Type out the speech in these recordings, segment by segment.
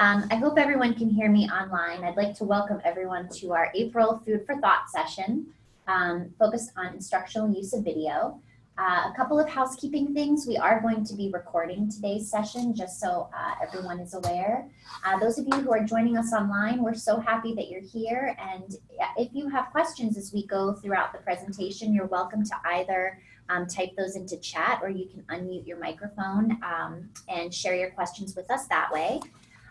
Um, I hope everyone can hear me online. I'd like to welcome everyone to our April Food for Thought session um, focused on instructional use of video. Uh, a couple of housekeeping things. We are going to be recording today's session just so uh, everyone is aware. Uh, those of you who are joining us online, we're so happy that you're here. And if you have questions as we go throughout the presentation, you're welcome to either um, type those into chat or you can unmute your microphone um, and share your questions with us that way.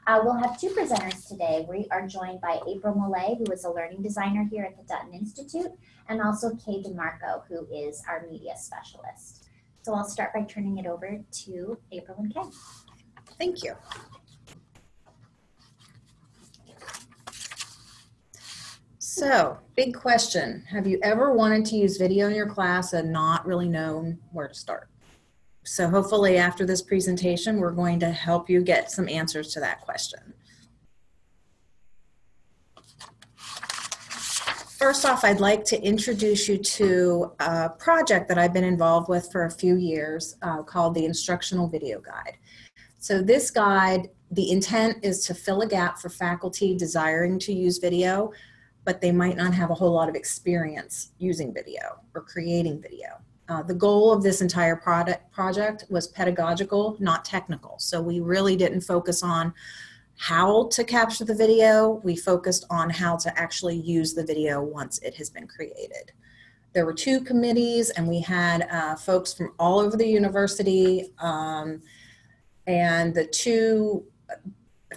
Uh, we'll have two presenters today. We are joined by April Mollet, who is a learning designer here at the Dutton Institute, and also Kay DeMarco, who is our media specialist. So I'll start by turning it over to April and Kay. Thank you. So, big question. Have you ever wanted to use video in your class and not really known where to start? So hopefully after this presentation, we're going to help you get some answers to that question. First off, I'd like to introduce you to a project that I've been involved with for a few years uh, called the Instructional Video Guide. So this guide, the intent is to fill a gap for faculty desiring to use video, but they might not have a whole lot of experience using video or creating video. Uh, the goal of this entire product project was pedagogical, not technical. So we really didn't focus on how to capture the video, we focused on how to actually use the video once it has been created. There were two committees and we had uh, folks from all over the university um, and the two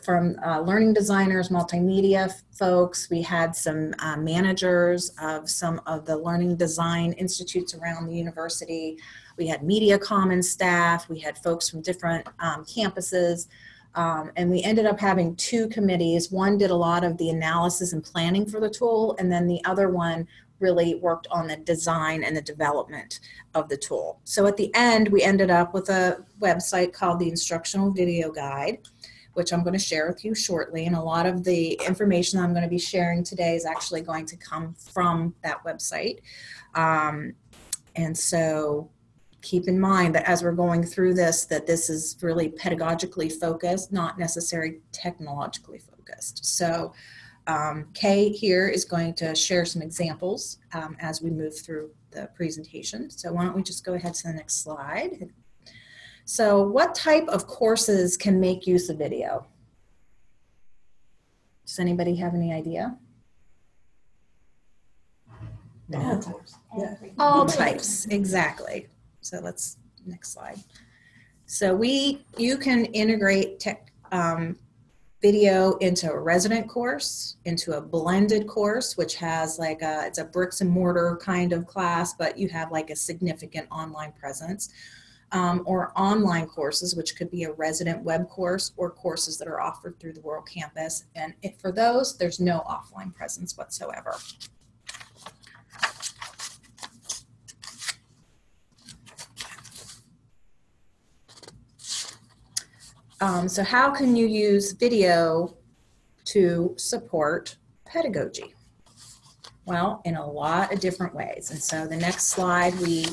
from uh, learning designers, multimedia folks. We had some uh, managers of some of the learning design institutes around the university. We had media commons staff. We had folks from different um, campuses. Um, and we ended up having two committees. One did a lot of the analysis and planning for the tool, and then the other one really worked on the design and the development of the tool. So at the end, we ended up with a website called the Instructional Video Guide which I'm going to share with you shortly. And a lot of the information I'm going to be sharing today is actually going to come from that website. Um, and so keep in mind that as we're going through this, that this is really pedagogically focused, not necessarily technologically focused. So um, Kay here is going to share some examples um, as we move through the presentation. So why don't we just go ahead to the next slide. So what type of courses can make use of video? Does anybody have any idea? No. Yeah. All types, exactly. So let's, next slide. So we, you can integrate tech, um, video into a resident course, into a blended course, which has like a, it's a bricks and mortar kind of class, but you have like a significant online presence um, or online courses, which could be a resident web course or courses that are offered through the World Campus. And for those, there's no offline presence whatsoever. Um, so how can you use video to support pedagogy? Well, in a lot of different ways. And so the next slide, we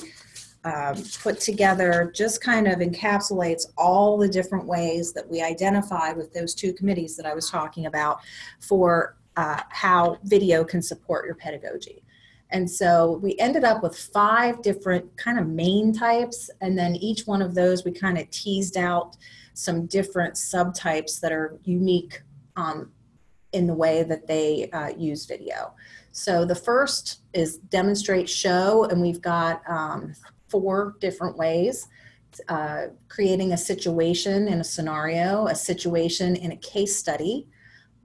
um, put together just kind of encapsulates all the different ways that we identified with those two committees that I was talking about for uh, how video can support your pedagogy. And so we ended up with five different kind of main types, and then each one of those we kind of teased out some different subtypes that are unique um, in the way that they uh, use video. So the first is demonstrate show, and we've got um, four different ways. Uh, creating a situation in a scenario, a situation in a case study,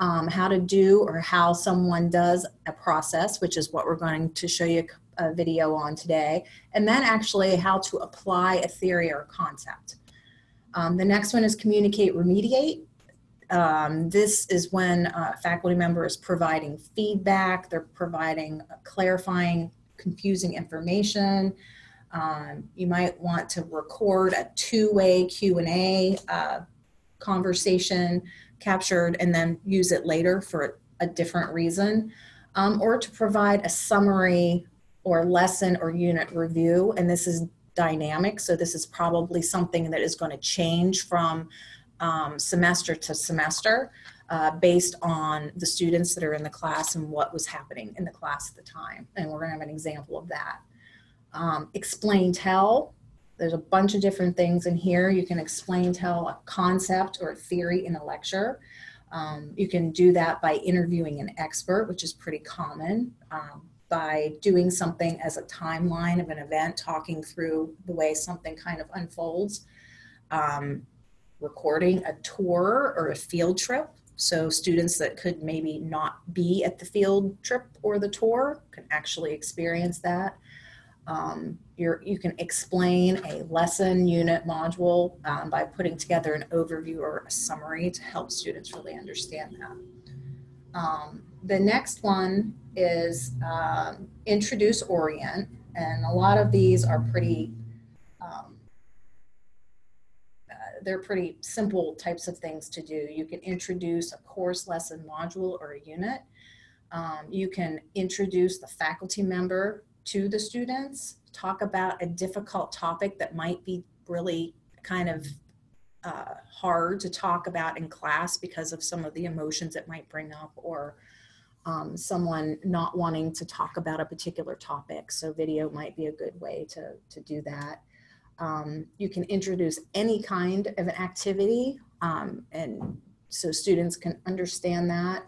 um, how to do or how someone does a process, which is what we're going to show you a video on today, and then actually how to apply a theory or concept. Um, the next one is communicate, remediate. Um, this is when a faculty member is providing feedback, they're providing clarifying confusing information, um, you might want to record a two-way Q&A uh, conversation captured and then use it later for a different reason. Um, or to provide a summary or lesson or unit review. And this is dynamic, so this is probably something that is going to change from um, semester to semester uh, based on the students that are in the class and what was happening in the class at the time. And we're going to have an example of that. Um, explain tell. There's a bunch of different things in here. You can explain tell a concept or a theory in a lecture. Um, you can do that by interviewing an expert, which is pretty common, um, by doing something as a timeline of an event, talking through the way something kind of unfolds, um, recording a tour or a field trip. So students that could maybe not be at the field trip or the tour can actually experience that. Um, you're, you can explain a lesson, unit, module um, by putting together an overview or a summary to help students really understand that. Um, the next one is um, introduce orient, and a lot of these are pretty, um, uh, they're pretty simple types of things to do. You can introduce a course, lesson, module, or a unit. Um, you can introduce the faculty member to the students, talk about a difficult topic that might be really kind of uh, hard to talk about in class because of some of the emotions it might bring up or um, someone not wanting to talk about a particular topic. So video might be a good way to, to do that. Um, you can introduce any kind of an activity um, and so students can understand that.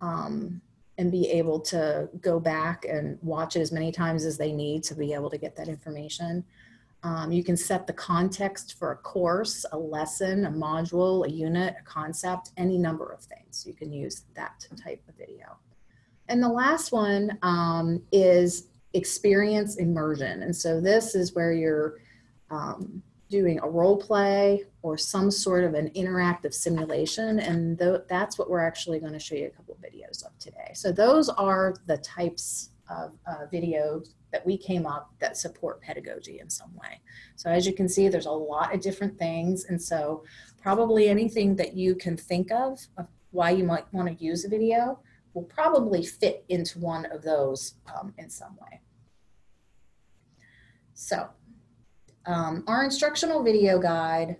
Um, and be able to go back and watch it as many times as they need to be able to get that information. Um, you can set the context for a course, a lesson, a module, a unit, a concept, any number of things. You can use that type of video. And the last one um, is experience immersion. And so this is where you're um, doing a role play or some sort of an interactive simulation. And th that's what we're actually going to show you a couple of videos of today. So those are the types of uh, videos that we came up that support pedagogy in some way. So as you can see, there's a lot of different things. And so probably anything that you can think of, of why you might want to use a video will probably fit into one of those um, in some way. So um, our instructional video guide,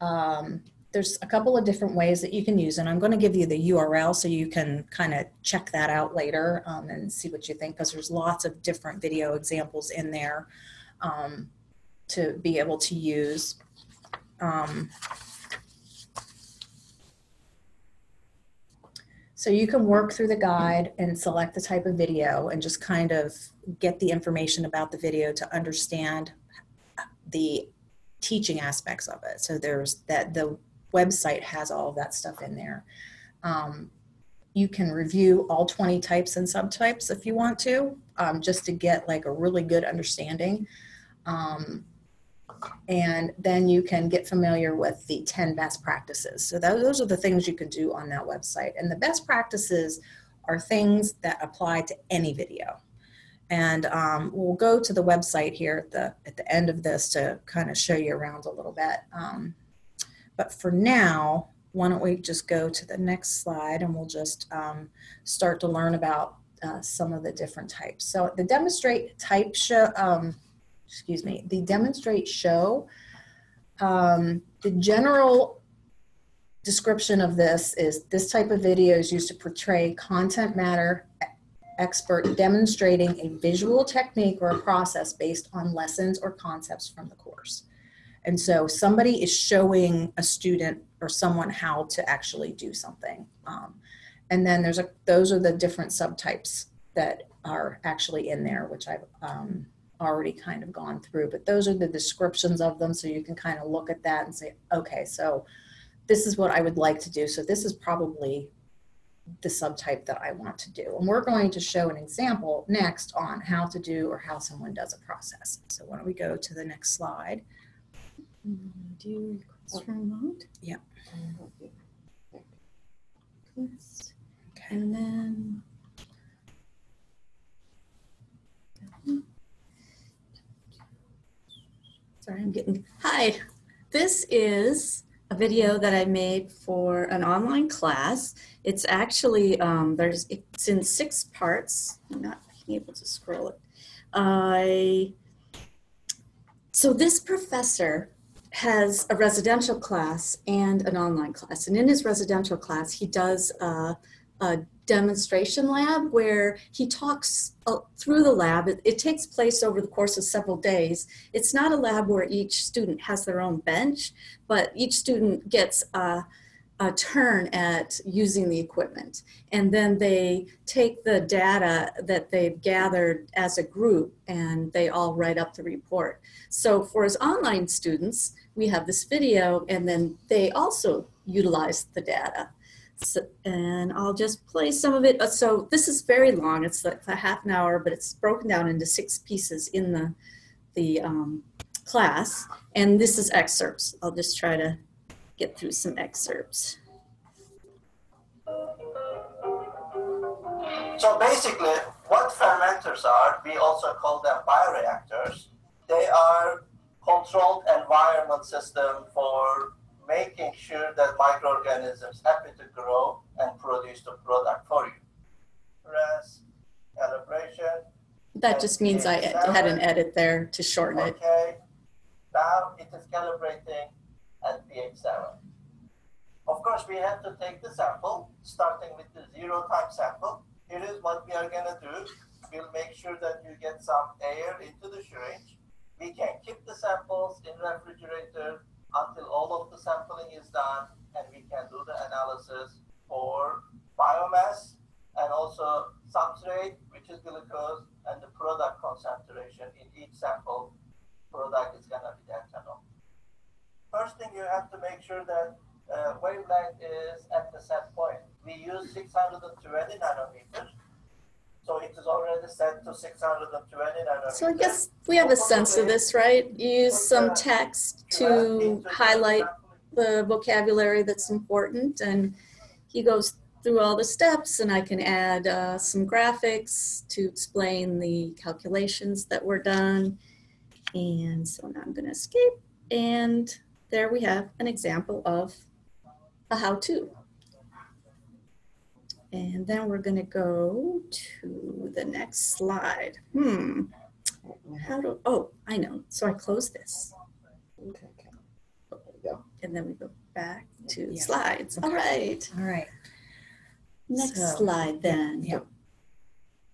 um, there's a couple of different ways that you can use and I'm going to give you the URL so you can kind of check that out later um, and see what you think because there's lots of different video examples in there um, to be able to use. Um, so you can work through the guide and select the type of video and just kind of get the information about the video to understand the teaching aspects of it. So there's that the website has all of that stuff in there. Um, you can review all 20 types and subtypes if you want to, um, just to get like a really good understanding. Um, and then you can get familiar with the 10 best practices. So those are the things you can do on that website. And the best practices are things that apply to any video. And um, we'll go to the website here at the, at the end of this to kind of show you around a little bit. Um, but for now, why don't we just go to the next slide and we'll just um, start to learn about uh, some of the different types. So the demonstrate type show, um, excuse me, the demonstrate show, um, the general description of this is this type of video is used to portray content matter expert demonstrating a visual technique or a process based on lessons or concepts from the course. And so somebody is showing a student or someone how to actually do something. Um, and then there's a, those are the different subtypes that are actually in there, which I've um, already kind of gone through, but those are the descriptions of them. So you can kind of look at that and say, okay, so this is what I would like to do. So this is probably the subtype that I want to do. And we're going to show an example next on how to do or how someone does a process. So why don't we go to the next slide. Do you request remote? Yeah. Request, Okay. And then. Sorry, I'm getting, hi. This is a video that I made for an online class. It's actually, um, there's, it's in six parts. I'm not able to scroll it. I, so this professor has a residential class and an online class. And in his residential class, he does a, demonstration lab where he talks uh, through the lab. It, it takes place over the course of several days. It's not a lab where each student has their own bench, but each student gets a, a turn at using the equipment. And then they take the data that they've gathered as a group and they all write up the report. So for his online students, we have this video and then they also utilize the data. And I'll just play some of it. Uh, So this is very long. It's like a half an hour, but it's broken down into six pieces in the, the um, class. And this is excerpts. I'll just try to get through some excerpts. So basically, what fermenters are, we also call them bioreactors. They are controlled environment system for making sure that microorganisms happy to grow and produce the product for you. Whereas calibration, That just means I had an edit there to shorten it. okay, now it is calibrating at pH 7. Of course, we have to take the sample, starting with the zero time sample. Here is what we are gonna do. We'll make sure that you get some air into the syringe. We can keep the samples in refrigerator until all of the sampling is done, and we can do the analysis for biomass and also substrate, which is glucose, and the product concentration in each sample product is gonna be the ethanol. First thing you have to make sure that uh, wavelength is at the set point. We use 620 nanometers, so it is already set to 620. So I guess we have a sense of this, right? Use some text to highlight the vocabulary that's important and he goes through all the steps and I can add uh, some graphics to explain the calculations that were done. And so now I'm gonna escape and there we have an example of a how-to. And then we're gonna go to the next slide. Hmm, how do, oh, I know. So I close this Okay, okay. There we go. and then we go back to Yeah. slides. All Okay. right, All right. next So, slide then. yeah.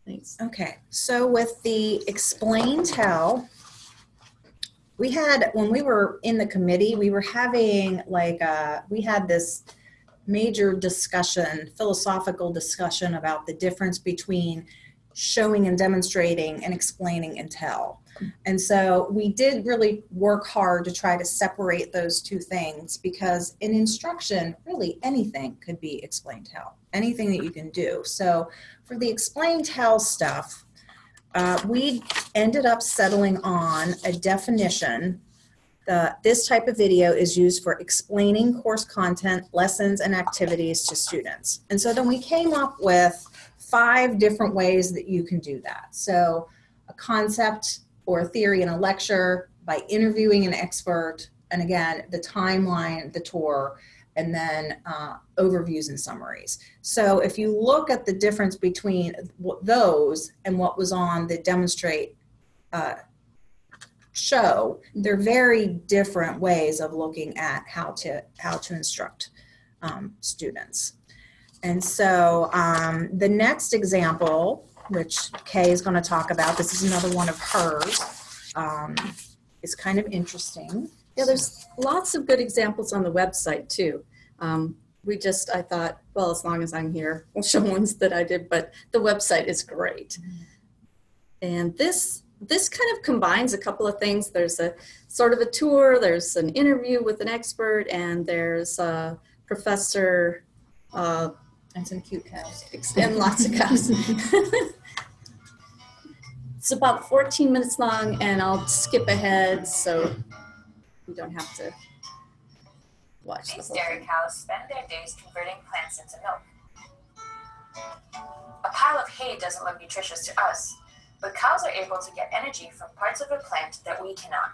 Thanks. Okay, so with the explain tell, we had, when we were in the committee, we were having like, uh, we had this major discussion, philosophical discussion about the difference between showing and demonstrating and explaining and tell. And so we did really work hard to try to separate those two things because in instruction, really anything could be explain tell, anything that you can do. So for the explain tell stuff, uh, we ended up settling on a definition that this type of video is used for explaining course content, lessons, and activities to students. And so then we came up with five different ways that you can do that. So a concept or a theory in a lecture by interviewing an expert, and again, the timeline, the tour, and then uh, overviews and summaries. So if you look at the difference between those and what was on the demonstrate uh, show, they're very different ways of looking at how to how to instruct um, students. And so um, the next example, which Kay is going to talk about, this is another one of hers, um, is kind of interesting. Yeah, there's lots of good examples on the website too. Um, we just, I thought, well, as long as I'm here, we'll show ones that I did, but the website is great. And this, this kind of combines a couple of things. There's a sort of a tour, there's an interview with an expert, and there's a professor, uh, And some cute cows. and lots of cows. it's about 14 minutes long, and I'll skip ahead so you don't have to watch These whole dairy thing. cows spend their days converting plants into milk. A pile of hay doesn't look nutritious to us, but cows are able to get energy from parts of a plant that we cannot.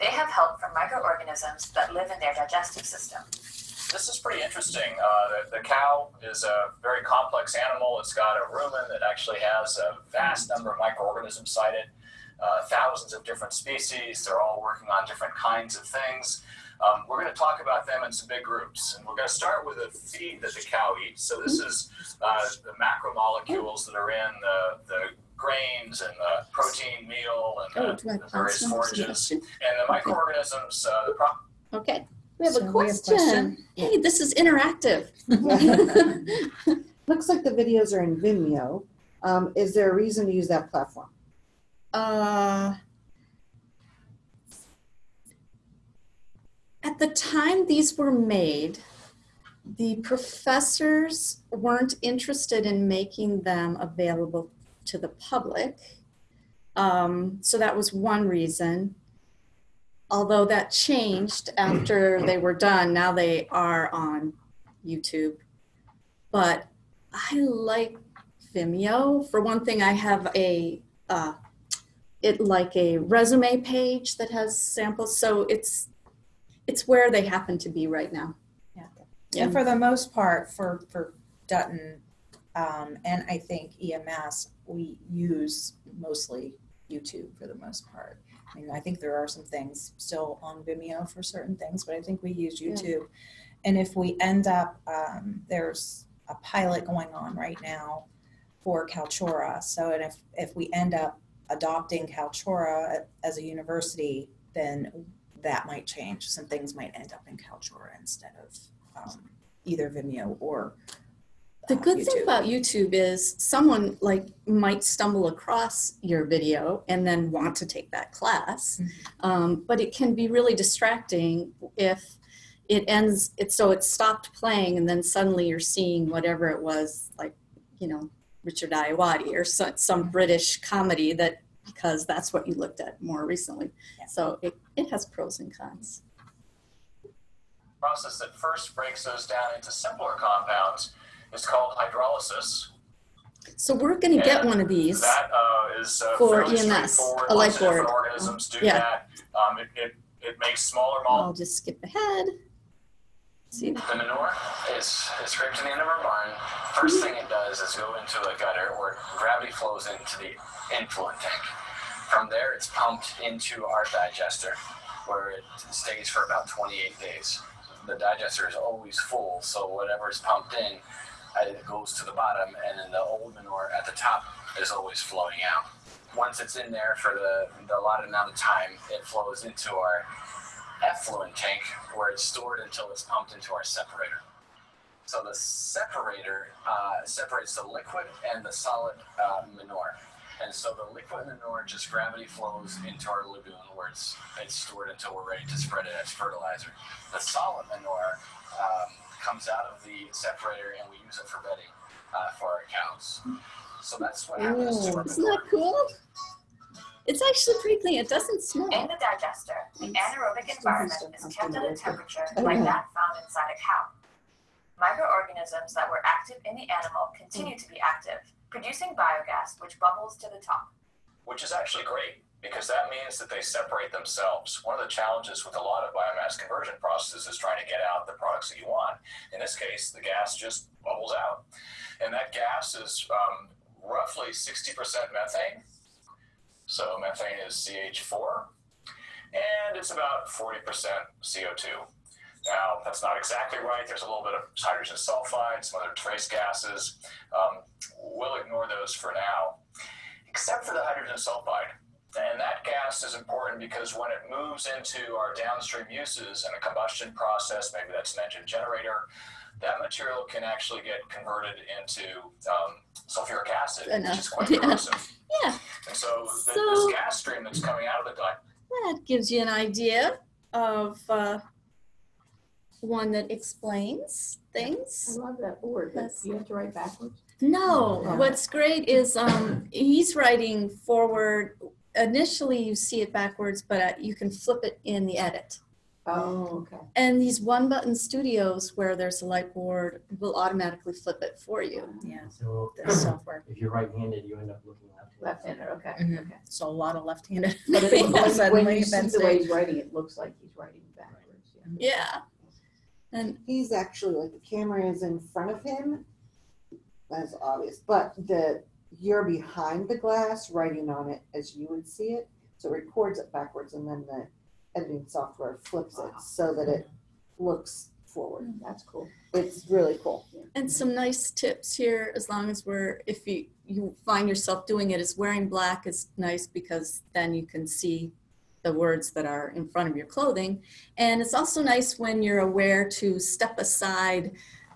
They have help from microorganisms that live in their digestive system. This is pretty interesting. Uh, the, the cow is a very complex animal. It's got a rumen that actually has a vast number of microorganisms cited. uh, thousands of different species. They're all working on different kinds of things. Um, we're going to talk about them in some big groups, and we're going to start with the feed that the cow eats. So this is uh, the macromolecules that are in the, the grains and the protein meal and Oh, the, the various forages and the microorganisms. Uh, the pro- Okay, we have So a we have question. question? Hey, this is interactive. Looks like the videos are in Vimeo. Um, is there a reason to use that platform? Uh, at the time these were made, the professors weren't interested in making them available to the public. Um, so that was one reason. Although that changed after they were done, now they are on YouTube. But I like Vimeo. For one thing, I have a uh, it like a resume page that has samples so it's it's where they happen to be right now Yeah. And for the most part, for, for Dutton, um, and I think EMS, we use mostly YouTube for the most part. I mean, I think there are some things still on Vimeo for certain things, but I think we use Yeah. YouTube. And if we end up, um, there's a pilot going on right now for Kaltura. So, and if, if we end up adopting Kaltura as a university, then that might change. Some things might end up in Kaltura instead of um, either Vimeo or the good thing about youtube is someone like might stumble across your video and then want to take that class. Mhm. um, but it can be really distracting if it ends it so it stopped playing and then suddenly you're seeing whatever it was like you know richard Ayoade or so, some british comedy that because that's what you looked at more recently. Yeah. so it, it has pros and cons. Process that first breaks those down into simpler compounds is called hydrolysis. so we're going to get one of these That uh, is uh, For EMS, a light Lots of different board. organisms do Yeah. that. Um, it, it, it makes smaller molecules. i'll just skip ahead see The manure is, is scraped to the end of our barn. First thing it does is go into a gutter where gravity flows into the influent tank. From there, it's pumped into our digester where it stays for about 28 days. The digester is always full, so whatever is pumped in, uh, it goes to the bottom, and then the old manure at the top is always flowing out. Once it's in there for the, the allotted amount of time, it flows into our effluent tank where it's stored until it's pumped into our separator. So the separator uh, separates the liquid and the solid uh, manure. And so the liquid manure just gravity flows into our lagoon where it's, it's stored until we're ready to spread it as fertilizer. The solid manure um, comes out of the separator and we use it for bedding uh, for our cows. So that's what happens to our isn't manure. that cool it's actually pretty clean it doesn't smell. In the digester, the anaerobic environment is kept at a temperature like that found inside a cow. Microorganisms that were active in the animal continue to be active, producing biogas which bubbles to the top. which is actually great because that means that they separate themselves. One of the challenges with a lot of biomass conversion processes is trying to get out the products that you want. In this case, the gas just bubbles out. And that gas is um, roughly 60% methane. So methane is CH4, and it's about 40% CO2. Now, that's not exactly right. There's a little bit of hydrogen sulfide, some other trace gases. Um, we'll ignore those for now except for the hydrogen sulfide. And that gas is important because when it moves into our downstream uses in a combustion process, maybe that's an engine generator, that material can actually get converted into um, sulfuric acid, Enough. which is quite Yeah. corrosive. Yeah. And so, th- So- this gas stream that's coming out of the di- that gives you an idea of uh, one that explains things. I love that board, but Yes. you have to write backwards. no Yeah. what's great is um, he's writing forward initially you see it backwards but uh, you can flip it in the edit Oh, okay. and these one button studios where there's a light board will automatically flip it for you Yeah, So the software. if you're right-handed, you end up looking left-handed. Left-handed, okay, Mhm. okay. So a lot of left-handed. But it- people when, when you see the way he's writing, it looks like he's writing backwards, yeah. yeah and He's actually like the camera is in front of him. That's obvious, but the you're behind the glass writing on it as you would see it. So it records it backwards and then the editing software flips it so that it looks forward. That's cool. It's really cool. And some nice tips here, as long as we're, if you, you find yourself doing it, is wearing black is nice because then you can see the words that are in front of your clothing. And it's also nice when you're aware to step aside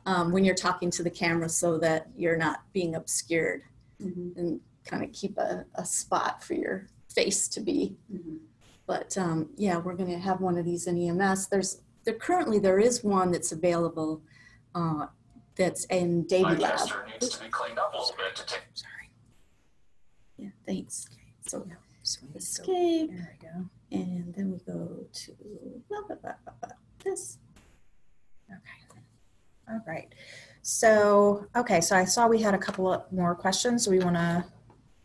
um, when you're talking to the camera so that you're not being obscured Mhm. and kind of keep a, a spot for your face to be. Mhm. But um, yeah, we're going to have one of these in EMS. There's there currently there is one that's available uh, that's in Davey Lab. Digester needs to be cleaned up a little bit to take. Sorry. Yeah, thanks. So So we just go- escape, There we go. and then we go to blah, blah, blah, blah, blah. this. Okay. All right. So, okay, so I saw we had a couple of more questions. We want to,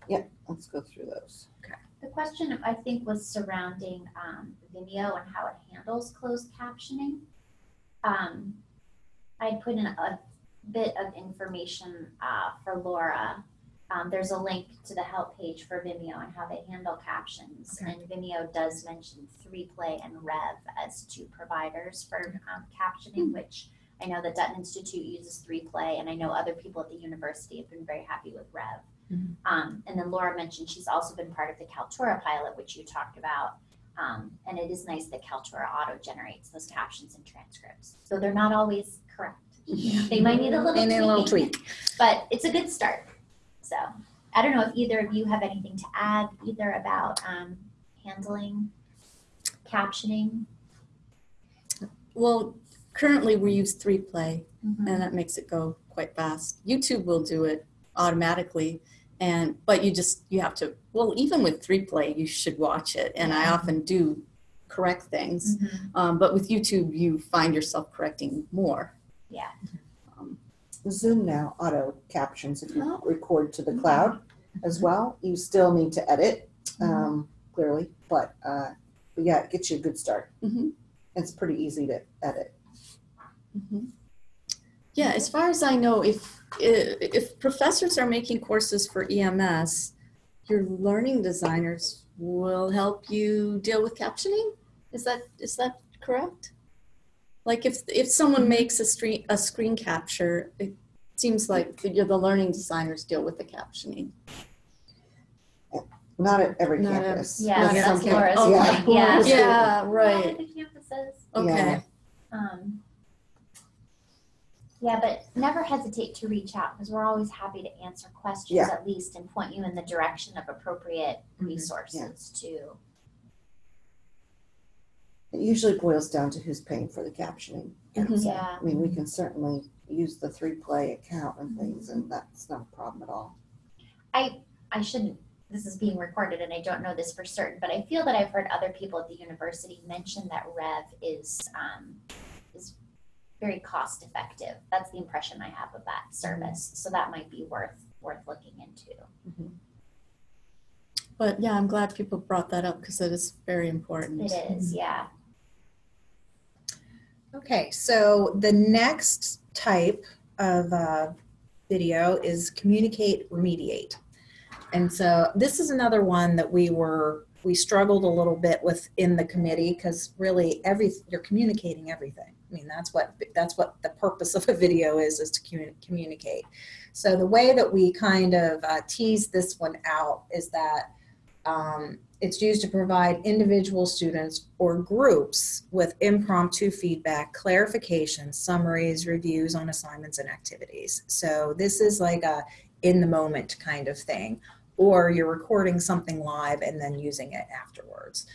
Yeah, Let's go through those. Okay. The question I think was surrounding um, Vimeo and how it handles closed captioning. Um, I put in a bit of information uh, for Laura. Um, there's a link to the help page for Vimeo and how they handle captions. Okay. And Vimeo does mention 3Play and Rev as two providers for um, captioning, which I know the Dutton Institute uses 3Play, and I know other people at the university have been very happy with Rev. Mhm. Um, and then Laura mentioned she's also been part of the Kaltura pilot, which you talked about. Um, and it is nice that Kaltura auto generates those captions and transcripts. So they're not always correct. They might need a little and a little tweak. but it's a good start. So I don't know if either of you have anything to add either about um, handling captioning. Well, currently we use three play, Mhm. and that makes it go quite fast. YouTube will do it automatically, and but you just you have to. Well, even with three play, you should watch it, and I often do correct things. Mhm. Um, but with YouTube, you find yourself correcting more. Yeah. Um, Zoom now auto captions if you Oh. record to the cloud as well. You still need to edit um, clearly, but, uh, but yeah, it gets you a good start. Mhm. It's pretty easy to edit. Mhm. Yeah, as far as I know, if if professors are making courses for EMS, your learning designers will help you deal with captioning. Is that is that correct? Like if if someone makes a screen a screen capture, it seems like the, the learning designers deal with the captioning. Not at every Not at- campus. Yeah, Not that's some Laura's camp- okay. point. Yeah. Yeah, One right. of the campuses. Okay. Yeah. Um, yeah, but never hesitate to reach out because we're always happy to answer questions Yeah. at least and point you in the direction of appropriate Mhm. resources too. It usually boils down to who's paying for the captioning. And Mhm. so, Yeah. I mean, we can certainly use the three play account and things, and that's not a problem at all. I I shouldn't. This is being recorded, and I don't know this for certain, but I feel that I've heard other people at the university mention that Rev is um, is very cost effective. That's the impression I have of that service. So that might be worth worth looking into. But yeah, I'm glad people brought that up because it is very important. It is, yeah. Okay, so the next type of uh, video is communicate, remediate. And so this is another one that we were, we struggled a little bit with in the committee because really every, you're communicating everything. I mean, that's what, that's what the purpose of a video is, is to commu- communicate. So the way that we kind of uh, tease this one out is that um, it's used to provide individual students or groups with impromptu feedback, clarification, summaries, reviews on assignments and activities. So this is like a in the moment kind of thing, or you're recording something live and then using it afterwards.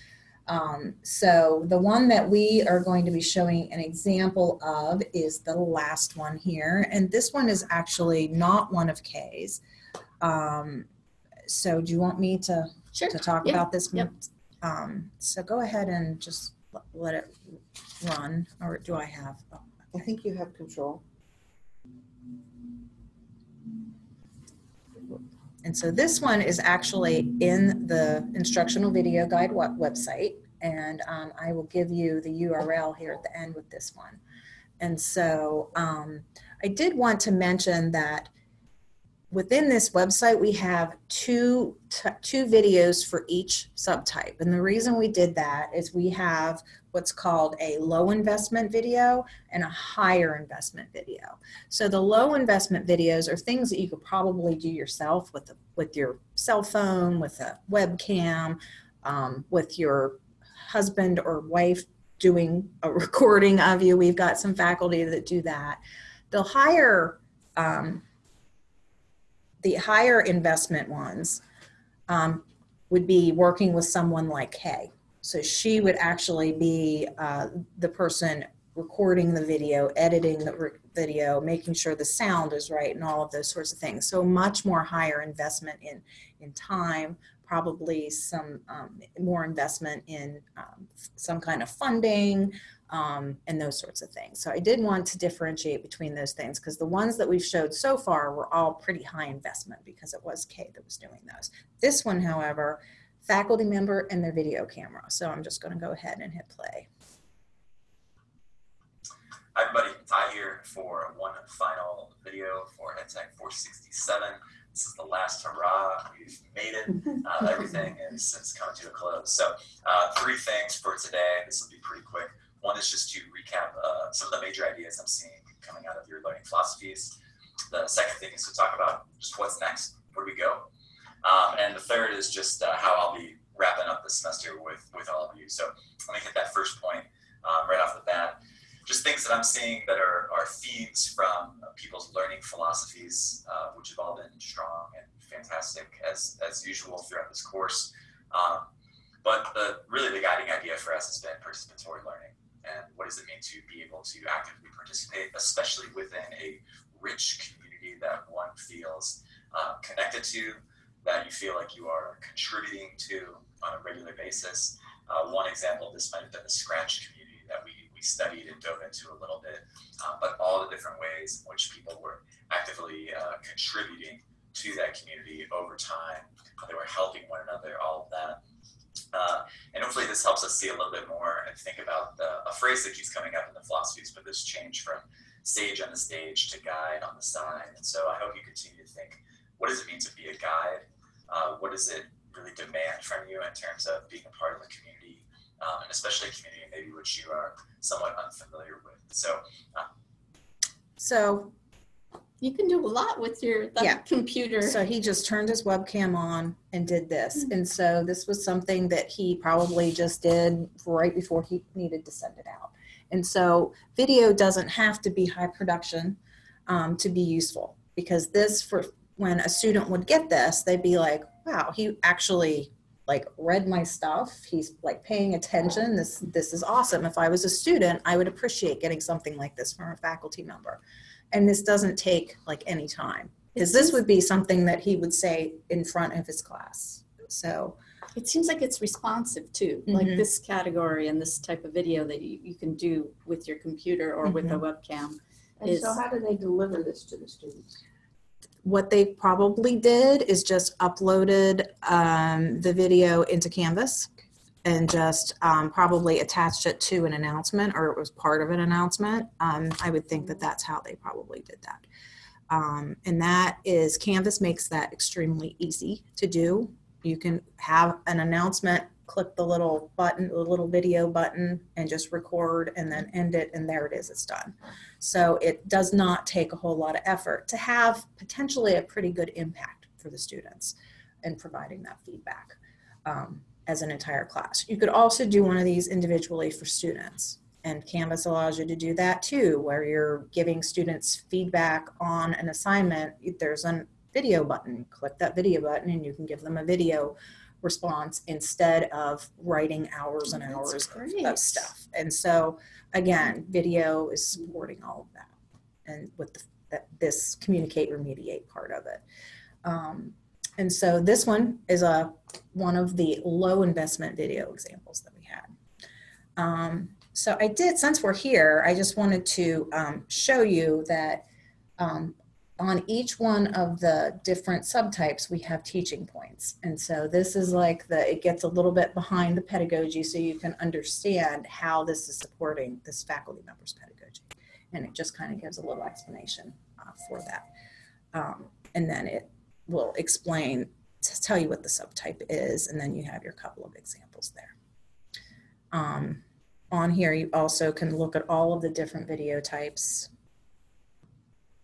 Um, so the one that we are going to be showing an example of is the last one here, and this one is actually not one of Kay's. Um, so do you want me to Sure. to talk Yeah, about this. yep. Um, so go ahead and just let it run, or do I have? oh, I think you have control. And so this one is actually in the instructional video guide website, and um, I will give you the URL here at the end with this one. And so um, I did want to mention that within this website, we have two, two videos for each subtype. And the reason we did that is we have what's called a low investment video and a higher investment video. So the low investment videos are things that you could probably do yourself with, the, with your cell phone, with a webcam, um, with your husband or wife doing a recording of you. We've got some faculty that do that. The higher um, the higher investment ones um, would be working with someone like Kay. So she would actually be uh, the person recording the video, editing the video, making sure the sound is right, and all of those sorts of things. So much more higher investment in in time, probably some um, more investment in um, some kind of funding, um, and those sorts of things. So I did want to differentiate between those things because the ones that we've showed so far were all pretty high investment because it was Kay that was doing those. This one, however, faculty member and their video camera. So I'm just going to go ahead and hit play. Hi everybody, Ty here for one final video for EdTech 467. This is the last hurrah. We've made it. Uh, everything is, is coming to a close. So uh, three things for today. This will be pretty quick. One is just to recap uh, some of the major ideas I'm seeing coming out of your learning philosophies. The second thing is to talk about just what's next. Where do we go? Um, and the third is just uh, how I'll be wrapping up the semester with, with all of you. So let me hit that first point um, right off the bat just things that I'm seeing that are, are themes from people's learning philosophies, uh, which have all been strong and fantastic as, as usual throughout this course. Um, but the, really the guiding idea for us has been participatory learning. And what does it mean to be able to actively participate, especially within a rich community that one feels uh, connected to, that you feel like you are contributing to on a regular basis. Uh, one example of this might have been the Scratch community that we we studied and dove into a little bit, uh, but all the different ways in which people were actively uh, contributing to that community over time. They were helping one another, all of that. Uh, and hopefully this helps us see a little bit more and think about the, a phrase that keeps coming up in the philosophies, but this change from sage on the stage to guide on the side. And so I hope you continue to think, what does it mean to be a guide? Uh, what does it really demand from you in terms of being a part of a community, um, and especially a community maybe which you are somewhat unfamiliar with. So, uh, So You can do a lot with your that Yeah. computer. So he just turned his webcam on and did this. Hmm. And so this was something that he probably just did right before he needed to send it out. And so video doesn't have to be high production um, to be useful because this, for when a student would get this, they'd be like, wow, he actually like read my stuff. He's like paying attention. This this is awesome. If I was a student, I would appreciate getting something like this from a faculty member. And this doesn't take like any time because this would be something that he would say in front of his class. So It seems like it's responsive too, like Mhm. this category and this type of video that you, you can do with your computer or with a webcam. And so how do they deliver this to the students? what they probably did is just uploaded um, the video into Canvas and just um, probably attached it to an announcement or it was part of an announcement. Um, I would think that that's how they probably did that. Um, and that is Canvas makes that extremely easy to do. You can have an announcement, click the little button, the little video button, and just record and then end it, and there it is, it's done. So it does not take a whole lot of effort to have potentially a pretty good impact for the students in providing that feedback um, as an entire class. You could also do one of these individually for students. And Canvas allows you to do that too, where you're giving students feedback on an assignment. There's a video button. Click that video button and you can give them a video response instead of writing hours and hours of- stuff. And so again, video is supporting all of that and with the, that, this communicate remediate part of it. Um, and so this one is a one of the low investment video examples that we had. Um, so I did, since we're here, I just wanted to um, show you that um, on each one of the different subtypes, we have teaching points. And so this is like the, it gets a little bit behind the pedagogy so you can understand how this is supporting this faculty member's pedagogy. And it just kind of gives a little explanation uh, for that. Um, and then it will explain, to tell you what the subtype is, and then you have your couple of examples there. Um, on here, you also can look at all of the different video types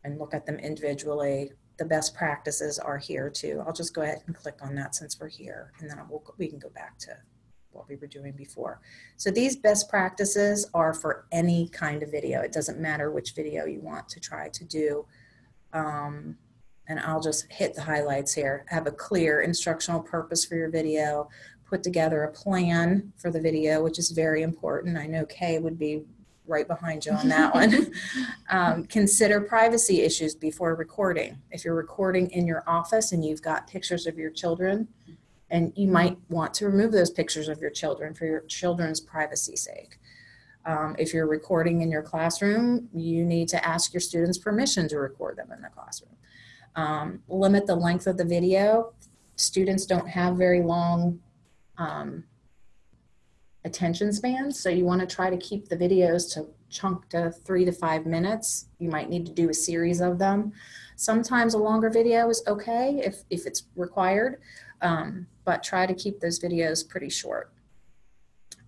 and look at them individually. The best practices are here too. I'll just go ahead and click on that since we're here, and then we'll, we can go back to what we were doing before. So these best practices are for any kind of video. It doesn't matter which video you want to try to do. Um, and I'll just hit the highlights here. Have a clear instructional purpose for your video. Put together a plan for the video, which is very important. I know Kay would be right behind you on that one. um, consider privacy issues before recording. If you're recording in your office and you've got pictures of your children, and you might want to remove those pictures of your children for your children's privacy sake. Um, if you're recording in your classroom, you need to ask your students permission to record them in the classroom. Um, limit the length of the video. Students don't have very long um, attention spans, so you want to try to keep the videos to chunk to three to five minutes. You might need to do a series of them. Sometimes a longer video is okay if, if it's required, um, but try to keep those videos pretty short.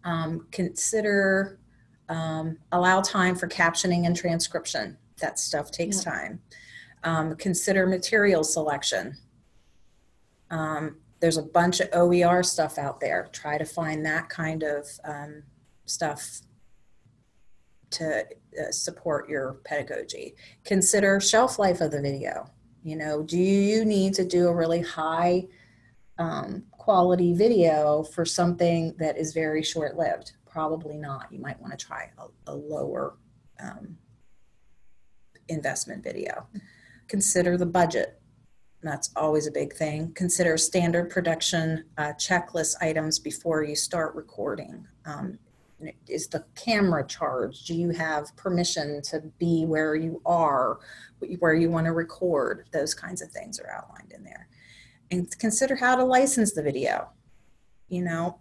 Um, consider, um, allow time for captioning and transcription. That stuff takes time. Um, consider material selection. Um, there's a bunch of OER stuff out there. Try to find that kind of um, stuff to uh, support your pedagogy. Consider shelf life of the video. You know, do you need to do a really high um, quality video for something that is very short lived? Probably not. You might want to try a, a lower um, investment video. Consider the budget. That's always a big thing. Consider standard production uh, checklist items before you start recording. Um, is the camera charged? Do you have permission to be where you are, where you want to record? Those kinds of things are outlined in there. And consider how to license the video. You know,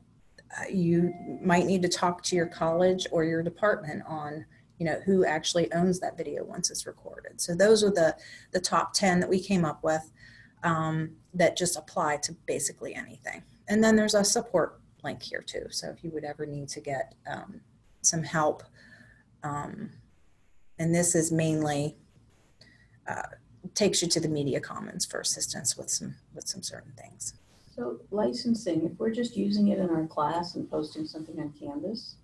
uh, you might need to talk to your college or your department on you know who actually owns that video once it's recorded. So those are the the top 10 that we came up with um, that just apply to basically anything. And then there's a support link here too. So if you would ever need to get um, some help um, and this is mainly uh, takes you to the media commons for assistance with some with some certain things. So licensing, if we're just using it in our class and posting something on Canvas,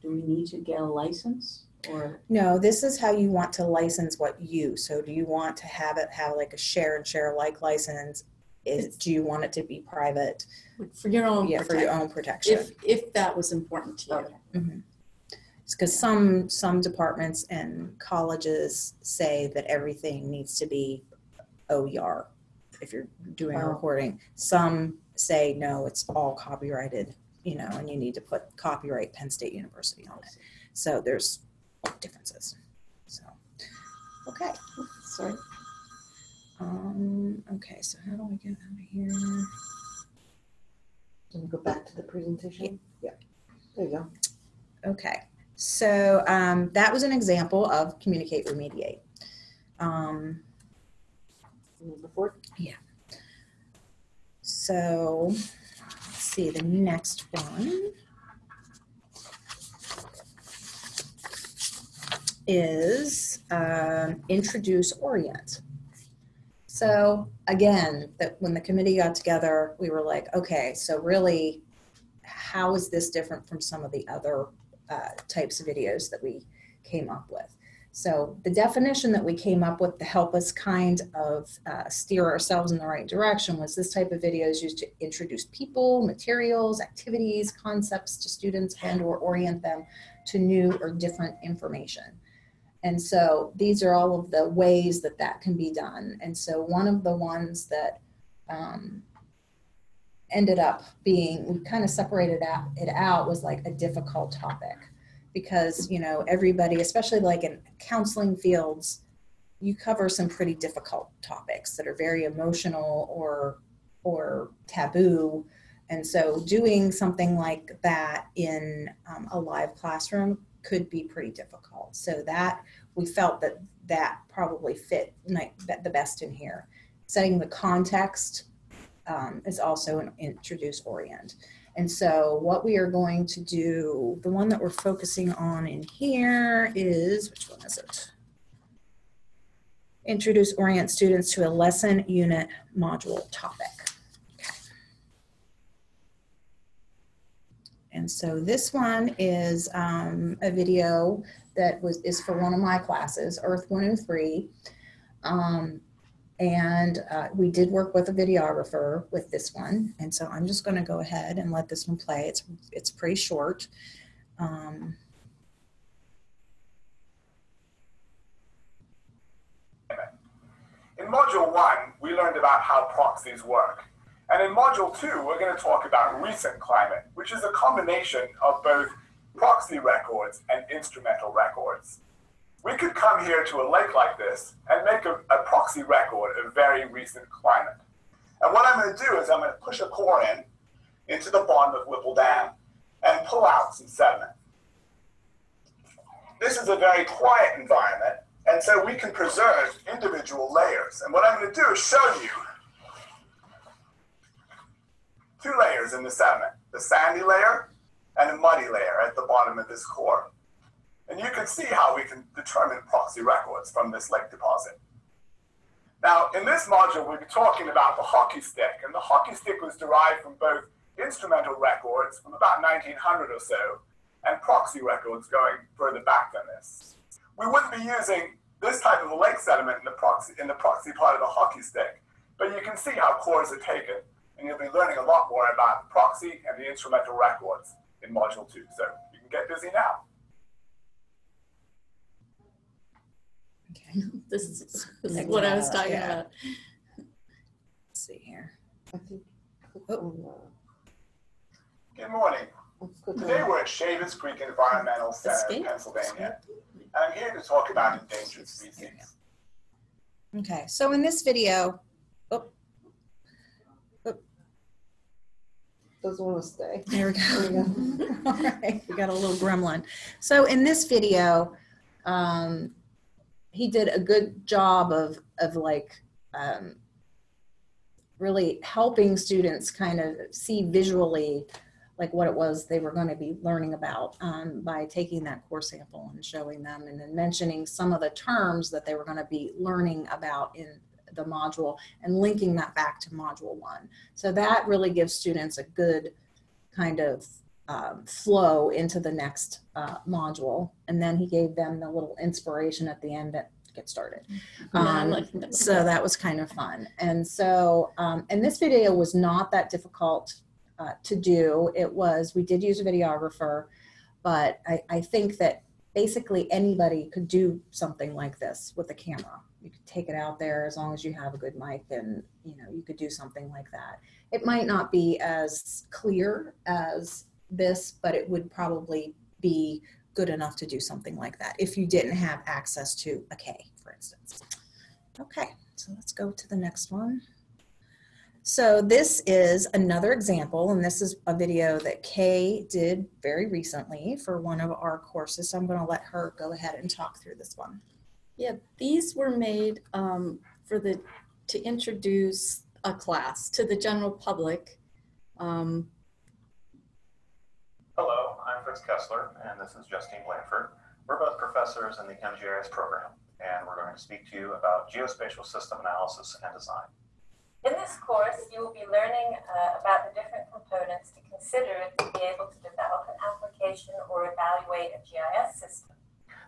do we need to get a license or? No, this is how you want to license what you. So do you want to have it have like a share and share alike license? Is do you want it to be private? For your own Yeah, for your own protection. if, if that was important to you. Okay. Mm-hmm. It's because some some departments and colleges say that everything needs to be OER if you're doing a recording. Some say no, it's all copyrighted, you know, and you need to put copyright Penn State University on it. So there's differences. So okay. Sorry. Um, okay, so how do I get out of here? Can we go back to the presentation? Yeah. There you go. Okay, so um, that was an example of communicate, remediate. Um, Number four. so let's see the next one is um, introduce orient. So again, that when the committee got together, we were like, okay, so really, how is this different from some of the other uh, types of videos that we came up with? So the definition that we came up with to help us kind of uh, steer ourselves in the right direction was this type of video is used to introduce people, materials, activities, concepts to students and or orient them to new or different information. And so these are all of the ways that that can be done. And so one of the ones that um, ended up being, we kind of separated it out was like a difficult topic because, you know, everybody, especially like in counseling fields, you cover some pretty difficult topics that are very emotional or, or taboo. And so doing something like that in um, a live classroom could be pretty difficult. So that we felt that that probably fit the best in here. Setting the context um, is also an introduce orient. And so what we are going to do, the one that we're focusing on in here is, which one is it? Introduce orient students to a lesson unit module topic. Okay. And so this one is um, a video that was is for one of my classes, Earth 103. Um, and uh, we did work with a videographer with this one. And so I'm just going to go ahead and let this one play. It's, it's pretty short. Um, In Module 1, we learned about how proxies work. And in Module 2, we're going to talk about recent climate, which is a combination of both proxy records and instrumental records. We could come here to a lake like this and make a, a proxy record of very recent climate. And what I'm going to do is I'm going to push a core in into the bottom of Whipple Dam and pull out some sediment. This is a very quiet environment, and so we can preserve individual layers. And what I'm going to do is show you two layers in the sediment, the sandy layer and a muddy layer at the bottom of this core. And you can see how we can determine proxy records from this lake deposit. Now, in this module, we'll be talking about the hockey stick, and the hockey stick was derived from both instrumental records from about 1900 or so, and proxy records going further back than this. We wouldn't be using this type of a lake sediment in the proxy in the proxy part of the hockey stick, but you can see how cores are taken, and you'll be learning a lot more about the proxy and the instrumental records in module two. So you can get busy now. okay. This is this is what I was talking Yeah. about. Let's see here. I think. Oh. Good morning. Today we're at Shavers Creek Environmental Center in Pennsylvania, and I'm here to talk about endangered species. Okay, so in this video, Doesn't want to stay. there we There go. we go. All right, we got a little gremlin. So in this video, um, he did a good job of, of like, um, really helping students kind of see visually like what it was they were going to be learning about um, by taking that core sample and showing them and then mentioning some of the terms that they were going to be learning about in the module and linking that back to module one. So that really gives students a good kind of um, flow into the next uh, module. And then he gave them the little inspiration at the end to get started. Um, so that was kind of fun. And so, um, and this video was not that difficult uh, to do. It was, we did use a videographer, but I, I think that basically anybody could do something like this with a camera. You could take it out there as long as you have a good mic and, you know, you could do something like that. It might not be as clear as this, but it would probably be good enough to do something like that if you didn't have access to a K, for instance. Okay, so let's go to the next one. So this is another example, and this is a video that Kay did very recently for one of our courses. So I'm going to let her go ahead and talk through this one. Yeah, these were made um, for the to introduce a class to the general public. Um, Hello, I'm Fritz Kessler, and this is Justine Blanford. We're both professors in the MGIS program, and we're going to speak to you about geospatial system analysis and design. In this course, you will be learning uh, about the different components to consider to be able to develop an application or evaluate a GIS system.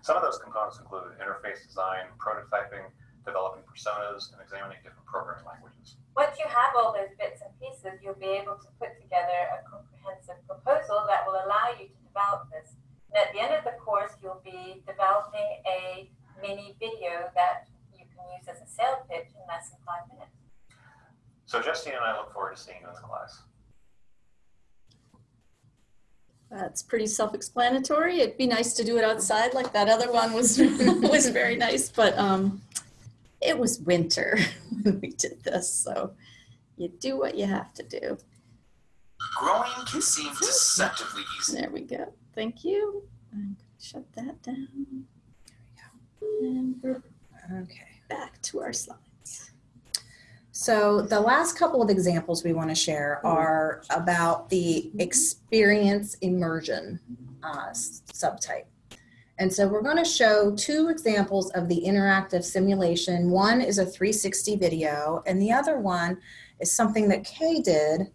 Some of those components include interface design, prototyping, developing personas, and examining different programming languages. Once you have all those bits and pieces, you'll be able to put together a comprehensive proposal that will allow you to develop this. And at the end of the course, you'll be developing a mini video that you can use as a sales pitch in less than five minutes. So Justine and I look forward to seeing you in the class. that's pretty self-explanatory. It'd be nice to do it outside like that other one was was very nice, but um, it was winter when we did this, so you do what you have to do. Growing can seem deceptively easy. There we go. Thank you. I'm gonna shut that down. There we go. And we're Okay. back to our slides. So the last couple of examples we want to share are about the experience immersion uh, subtype. And so we're going to show two examples of the interactive simulation. One is a 360 video, and the other one is something that Kay did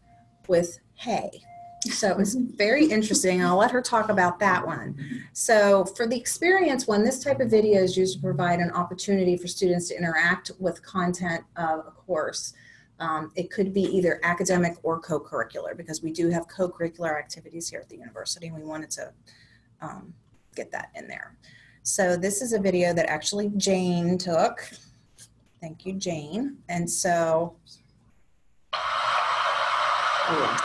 with Hay. So it was very interesting. I'll let her talk about that one. So for the experience one, this type of video is used to provide an opportunity for students to interact with content of a course. Um, it could be either academic or co-curricular because we do have co-curricular activities here at the university and we wanted to um, get that in there. So this is a video that actually Jane took. Thank you, Jane. And so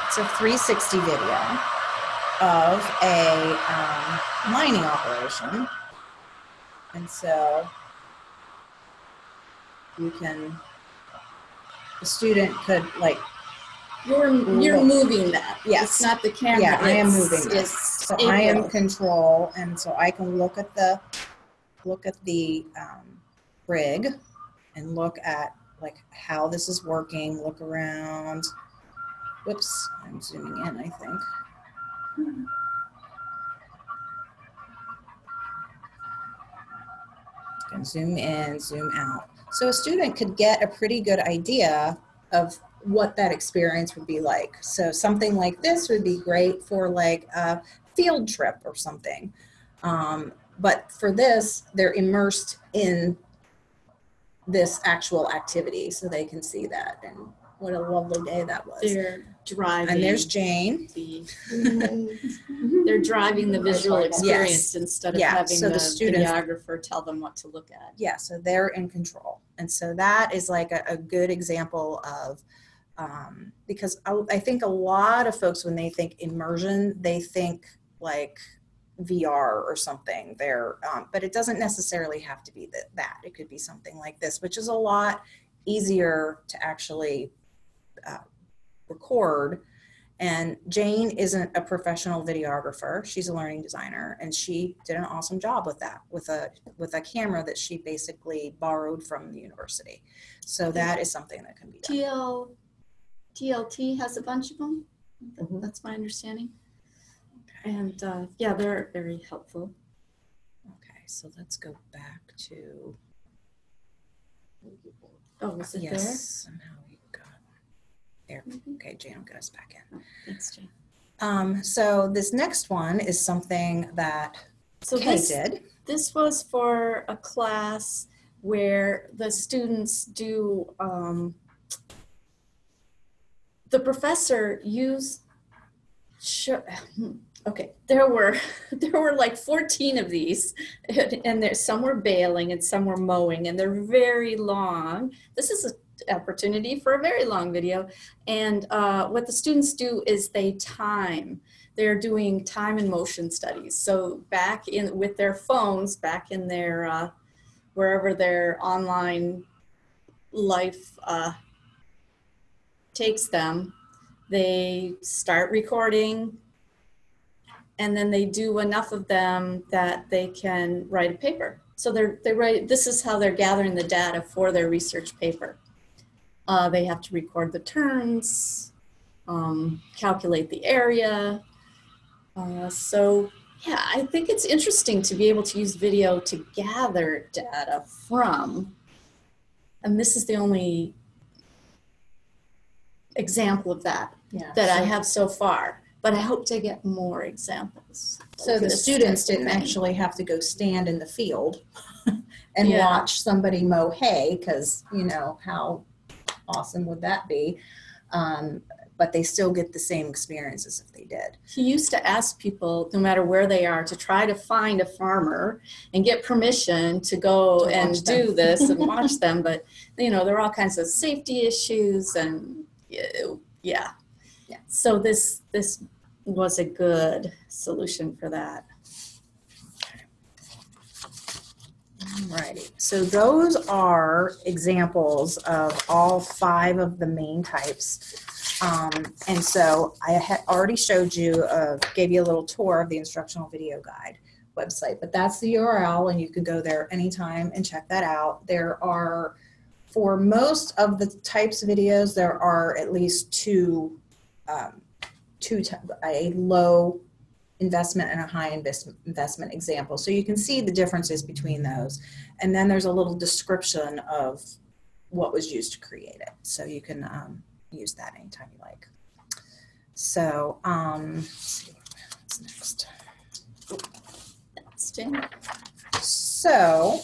it's a 360 video of a um, mining operation. And so you can, the student could like, You're, you're moving that. Yes. It's not the camera. yeah, I am moving. It's So I am control and so I can look at the, look at the um, rig and look at like how this is working, look around. Whoops, I'm zooming in, I think. Can zoom in, zoom out. So a student could get a pretty good idea of what that experience would be like. So something like this would be great for like a field trip or something. Um, but for this, they're immersed in this actual activity so they can see that. And what a lovely day that was. They're driving. And there's Jane. the, they're driving the visual experience instead of Yeah, having so the, the students- videographer tell them what to look at. Yeah, so they're in control. And so that is like a, a good example of, um, because I, I think a lot of folks, when they think immersion, they think like VR or something there, um, but it doesn't necessarily have to be that, that. It could be something like this, which is a lot easier to actually uh, record. And Jane isn't a professional videographer. She's a learning designer and she did an awesome job with that, with a, with a camera that she basically borrowed from the university. So that is something that can be done. TL, TLT has a bunch of them. Mhm. That's my understanding. And uh, yeah, they're very helpful. Okay, so let's go back to, Oh, was it yes, somehow got, there. there? Okay, get us back in. Thanks, Jane. Um, so this next one is something that So Kay this, did. this was for a class where the students do um, the professor used okay there were there were like 14 of these and, there some were bailing and some were mowing and they're very long this is an opportunity for a very long video and uh, what the students do is they time they're doing time and motion studies. So back in with their phones, back in their uh, wherever their online life uh, takes them, they start recording, and then they do enough of them that they can write a paper. So they're they write. This is how they're gathering the data for their research paper. Uh, they have to record the turns, um, calculate the area, uh, so yeah, I think it's interesting to be able to use video to gather data from, and this is the only example of that Yeah. that I have so far. But I hope to get more examples. So the students didn't thing. actually have to go stand in the field and Yeah. watch somebody mow hay because you know how awesome would that be? Um, but they still get the same experiences if they did. He used to ask people, no matter where they are, to try to find a farmer and get permission to go To and do this and watch them. But you know, there are all kinds of safety issues, and yeah, Yeah. So this this was a good solution for that. Alrighty, so those are examples of all five of the main types. Um, and so I had already showed you, uh, gave you a little tour of the instructional video guide. website, but that's the URL and you can go there anytime and check that out. There are, for most of the types of videos, there are at least two, um, two, a low investment and a high invest, investment example. So you can see the differences between those. And then there's a little description of what was used to create it. So you can um, use that anytime you like. So, um, let's see, what's next? That's. So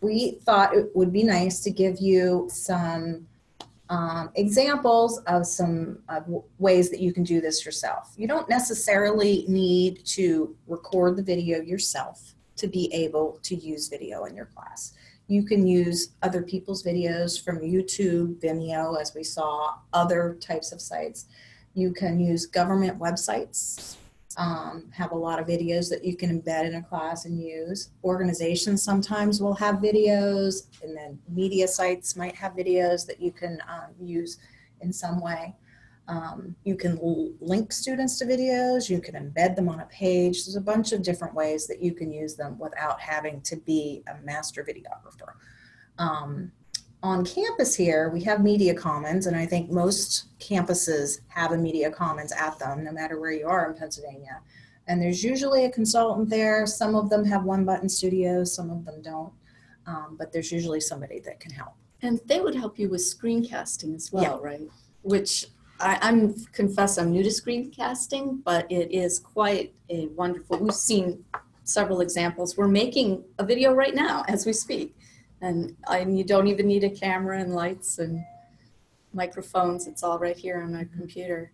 we thought it would be nice to give you some um, examples of some ways that you can do this yourself. You don't necessarily need to record the video yourself to be able to use video in your class. You can use other people's videos from YouTube, Vimeo, as we saw, other types of sites. You can use government websites um, have a lot of videos that you can embed in a class and use. Organizations sometimes will have videos, and then media sites might have videos that you can um, use in some way. Um, you can link students to videos, you can embed them on a page. There's a bunch of different ways that you can use them without having to be a master videographer. Um, on campus here, we have Media Commons, and I think most campuses have a Media Commons at them, no matter where you are in Pennsylvania. And there's usually a consultant there. Some of them have one button studios, some of them don't. Um, but there's usually somebody that can help. And they would help you with screencasting as well, right? Which I, I'm confess I'm new to screencasting, but it is quite a wonderful. We've seen several examples. We're making a video right now as we speak, and I, and you don't even need a camera and lights and microphones. It's all right here on my computer.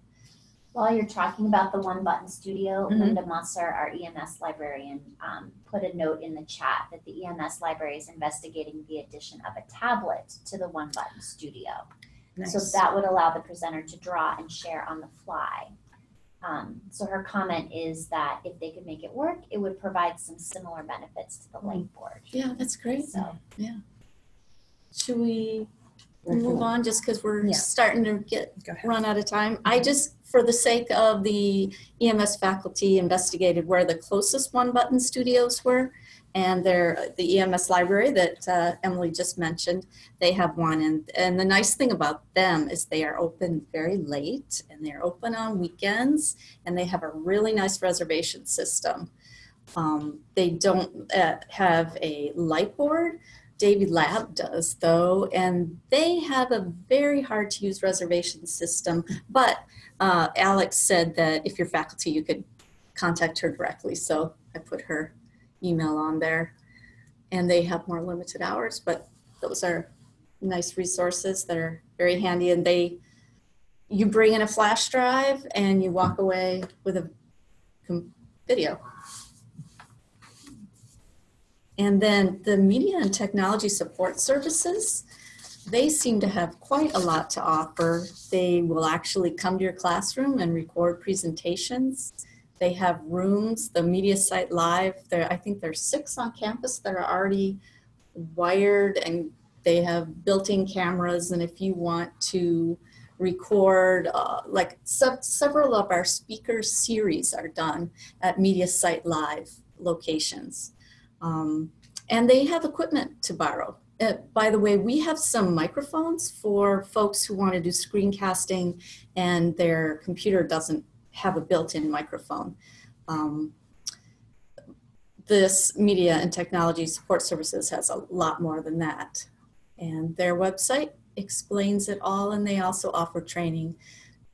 While you're talking about the One Button Studio, Mhm. Linda Musser, our EMS librarian, um, put a note in the chat that the EMS library is investigating the addition of a tablet to the One Button Studio. So that would allow the presenter to draw and share on the fly. Um, so her comment is that if they could make it work, it would provide some similar benefits to the Lightboard. Yeah, that's great. So yeah. Should we move on just because we're Yeah. starting to get run out of time. I just, for the sake of the EMS faculty, investigated where the closest one button studios were. And they're the EMS library that uh, Emily just mentioned, they have one. And, and the nice thing about them is they are open very late and they're open on weekends and they have a really nice reservation system. Um, they don't uh, have a light board. Davey Lab does though, and they have a very hard to use reservation system. But uh, Alex said that if you're faculty, you could contact her directly. So I put her email on there. And they have more limited hours, but those are nice resources that are very handy. And they, you bring in a flash drive and you walk away with a video. And then the media and technology support services, they seem to have quite a lot to offer. They will actually come to your classroom and record presentations. They have rooms, the Media Site Live, there, I think there's six on campus that are already wired and they have built-in cameras. And if you want to record, uh, like se- several of our speaker series are done at Media Site Live locations. Um, and they have equipment to borrow. Uh, by the way, we have some microphones for folks who want to do screencasting and their computer doesn't have a built-in microphone. Um, this Media and Technology Support Services has a lot more than that. And their website explains it all and they also offer training.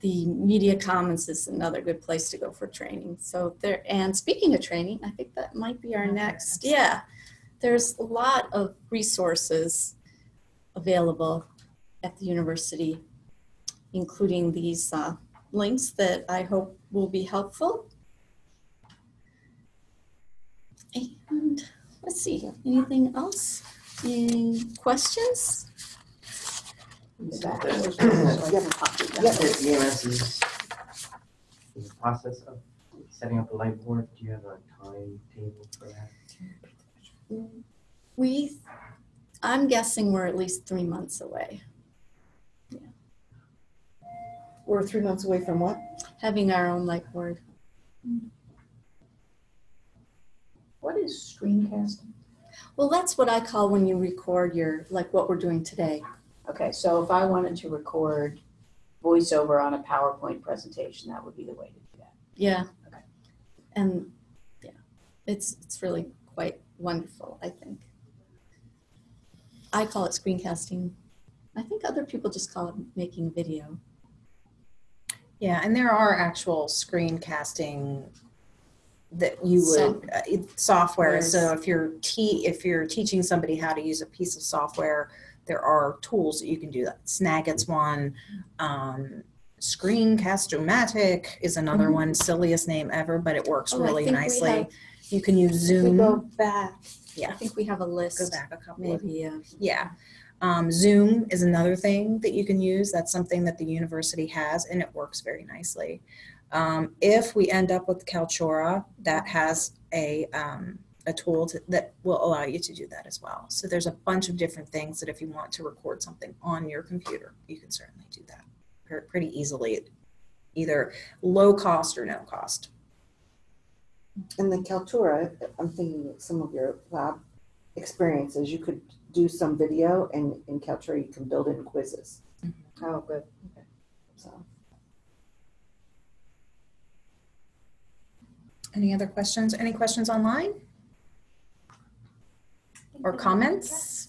The Media Commons is another good place to go for training. So there, and speaking of training, I think that might be our next, yeah. There's a lot of resources available at the university, including these uh, links that I hope will be helpful. And let's see, anything else? Any questions? You have a copy. Yep. The EMS is, is the process of setting up a light board. Do you have a timetable for that? We, I'm guessing we're at least three months away, We're three months away from what? having our own light board. What is screencasting? Well, that's what I call when you record your, like what we're doing today. Okay, so if I wanted to record voiceover on a PowerPoint presentation, that would be the way to do that. Yeah. Okay. And yeah, it's it's really quite wonderful, I think. I call it screencasting. I think other people just call it making video. Yeah, and there are actual screencasting that you would uh, it- software. So if you're te- if you're teaching somebody how to use a piece of software, there are tools that you can do that. Snagit's one. Um, Screencast-O-Matic is another Mhm. one. Silliest name ever, but it works Oh, really nicely. have- you can use Zoom. go back, Yeah. I think we have a list. Go back a couple of Maybe. Uh, yeah. Um, Zoom is another thing that you can use. That's something that the university has and it works very nicely. Um, if we end up with Kaltura, that has a, um, a tool to, that will allow you to do that as well. So there's a bunch of different things that if you want to record something on your computer, you can certainly do that pretty easily, either low cost or no cost. And the Kaltura, I'm thinking some of your lab experiences, you could do some video and in Kaltura you can build in quizzes. Mm-hmm. Oh, good. Okay. So Any other questions? Any questions online or comments?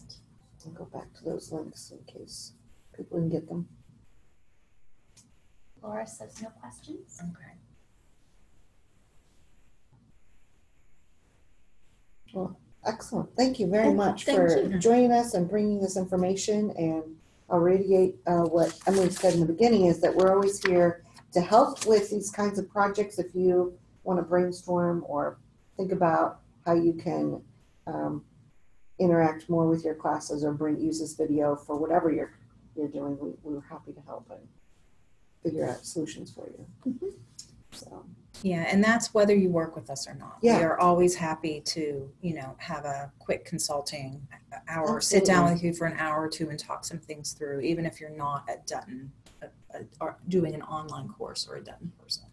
I'll go back to those links in case people can get them. Laura says no questions. Okay. Excellent. Thank you very much thank for you. joining us and bringing this information. And I'll radiate uh, what Emily said in the beginning is that we're always here to help with these kinds of projects. If you want to brainstorm or think about how you can um, interact more with your classes or bring use this video for whatever you're you're doing, we, we're happy to help and figure out solutions for you. Mhm. So Yeah, and that's whether you work with us or not. Yeah. We are always happy to, you know, have a quick consulting hour, sit down with you for an hour or two and talk some things through, even if you're not at Dutton, uh, uh, or doing an online course or a Dutton person.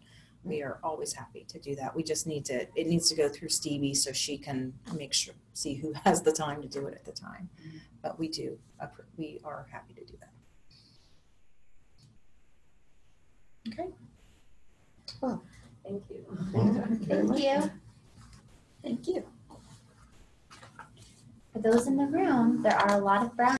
We are always happy to do that. We just need to, it needs to go through Stevie so she can make sure, see who has the time to do it at the time. But we do, we are happy to do that. Okay. Thank you. Thank you. thank you. For those in the room, there are a lot of brown